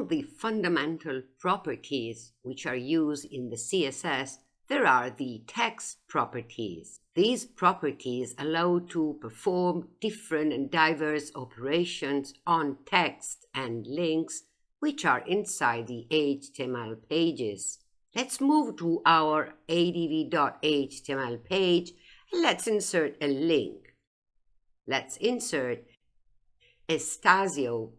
Among the fundamental properties which are used in the CSS, there are the text properties. These properties allow to perform different and diverse operations on text and links which are inside the HTML pages. Let's move to our adv.html page and let's insert a link. Let's insert estasio.com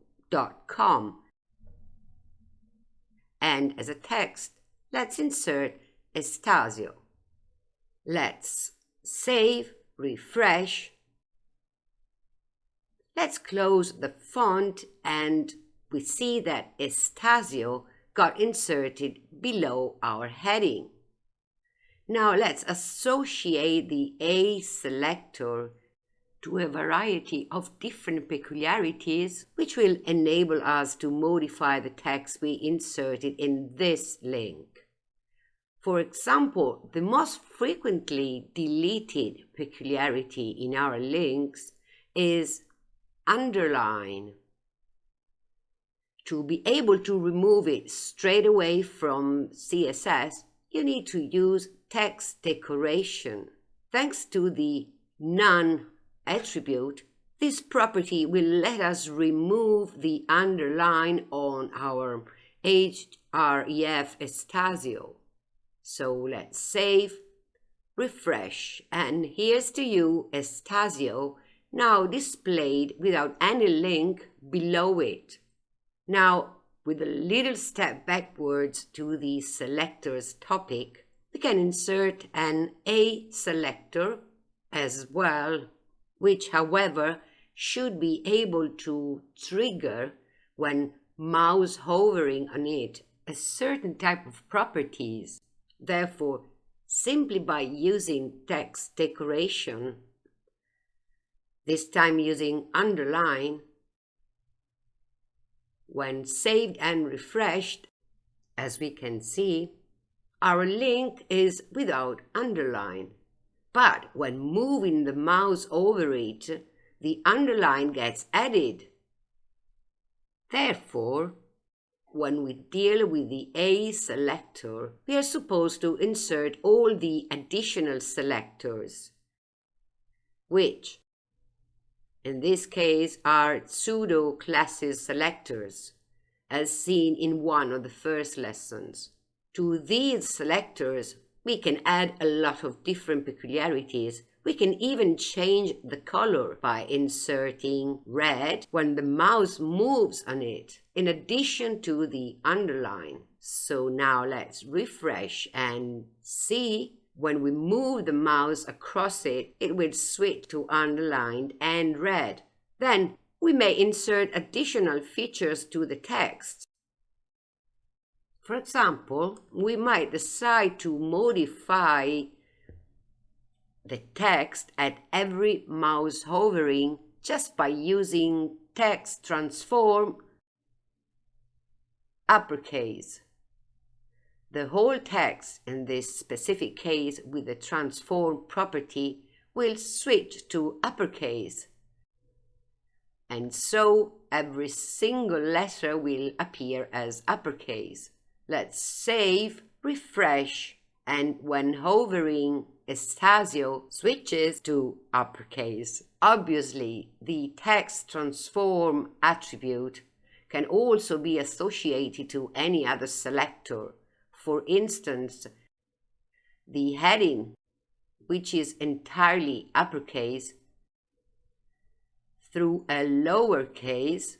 and as a text, let's insert Estasio. Let's save, refresh. Let's close the font and we see that Estasio got inserted below our heading. Now let's associate the A selector to a variety of different peculiarities which will enable us to modify the text we inserted in this link. For example, the most frequently deleted peculiarity in our links is underline. To be able to remove it straight away from CSS, you need to use text decoration. Thanks to the none attribute, this property will let us remove the underline on our href Estasio. So let's save, refresh, and here's to you Estasio, now displayed without any link below it. Now, with a little step backwards to the selectors topic, we can insert an A selector as well which, however, should be able to trigger when mouse hovering on it a certain type of properties. Therefore, simply by using text decoration, this time using underline, when saved and refreshed, as we can see, our link is without underline. But when moving the mouse over it, the underline gets added. Therefore, when we deal with the A selector, we are supposed to insert all the additional selectors, which in this case are pseudo classes selectors, as seen in one of the first lessons. To these selectors, we can add a lot of different peculiarities. We can even change the color by inserting red when the mouse moves on it, in addition to the underline. So now let's refresh and see when we move the mouse across it, it will switch to underlined and red. Then we may insert additional features to the text. For example, we might decide to modify the text at every mouse hovering just by using text transform uppercase. The whole text in this specific case with the transform property will switch to uppercase. And so every single letter will appear as uppercase. Let's save, refresh, and when hovering, Estasio switches to uppercase. Obviously, the text transform attribute can also be associated to any other selector. For instance, the heading, which is entirely uppercase, through a lowercase,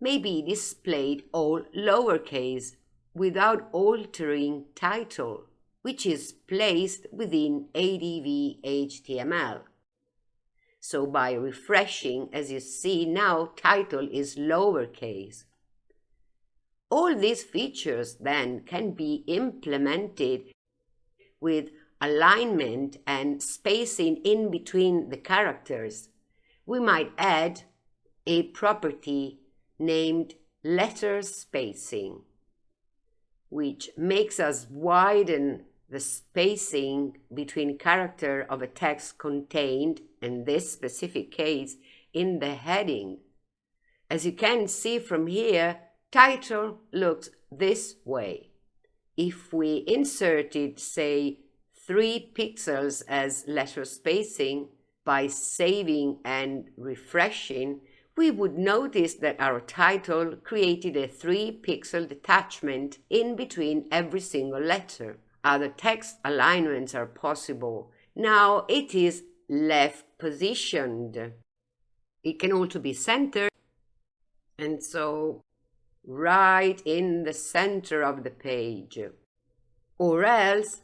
may be displayed all lowercase without altering title, which is placed within ADV HTML. So by refreshing, as you see now, title is lowercase. All these features then can be implemented with alignment and spacing in between the characters. We might add a property named letter spacing which makes us widen the spacing between character of a text contained, in this specific case, in the heading. As you can see from here, title looks this way. If we inserted, say, 3 pixels as letter spacing by saving and refreshing, we would notice that our title created a 3 pixel detachment in between every single letter. Other text alignments are possible. Now it is left positioned. It can also be centered and so right in the center of the page or else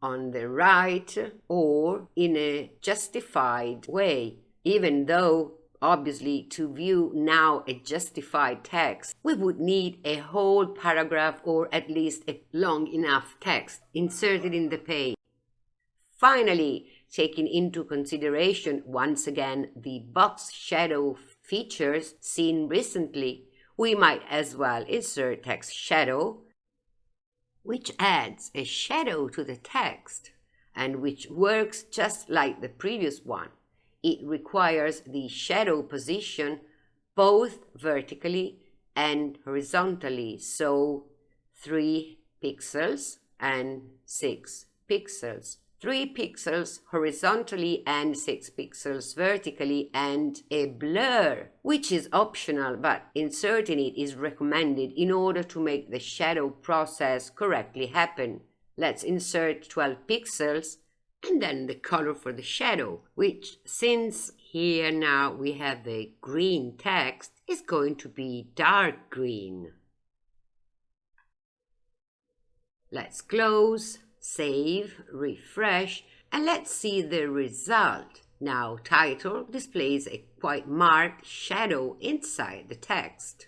on the right or in a justified way even though obviously to view now a justified text we would need a whole paragraph or at least a long enough text inserted in the page finally taking into consideration once again the box shadow features seen recently, we might as well insert text shadow, which adds a shadow to the text and which works just like the previous one. It requires the shadow position both vertically and horizontally, so 3 pixels and 6 pixels. 3 pixels horizontally and 6 pixels vertically and a blur, which is optional but inserting it is recommended in order to make the shadow process correctly happen. Let's insert 12 pixels and then the color for the shadow, which since here now we have the green text, is going to be dark green. Let's close save, refresh, and let's see the result. Now title displays a quite marked shadow inside the text.